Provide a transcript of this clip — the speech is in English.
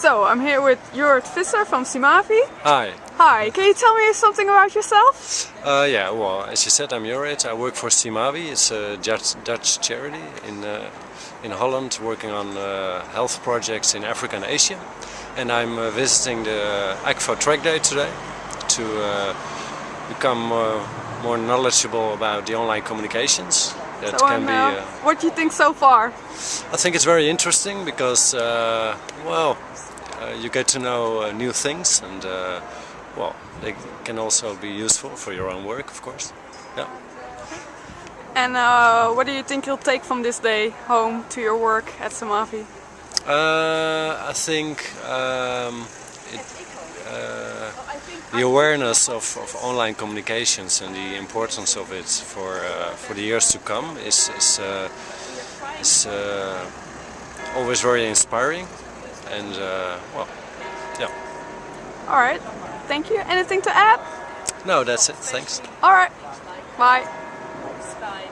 So, I'm here with Jurrit Visser from Simavi. Hi. Hi, can you tell me something about yourself? Uh, yeah, well, as you said, I'm Jurrit. I work for Simavi. It's a Dutch, charity in, uh, in Holland working on uh, health projects in Africa and Asia. And I'm uh, visiting the ACFO Track Day today to uh, become uh, more knowledgeable about the online communications that so, can be. uh, what do you think so far? I think it's very interesting because, uh, well, uh, you get to know uh, new things and, uh, well, they can also be useful for your own work, of course. Yeah. And uh, what do you think you'll take from this day home to your work at Simavi? Uh, I think um, it, uh, the awareness of, of online communications and the importance of it for uh, for the years to come is is, uh, is uh, always very inspiring, and uh, well, yeah. All right, thank you. Anything to add? No, that's it. Thanks. All right, bye. Bye.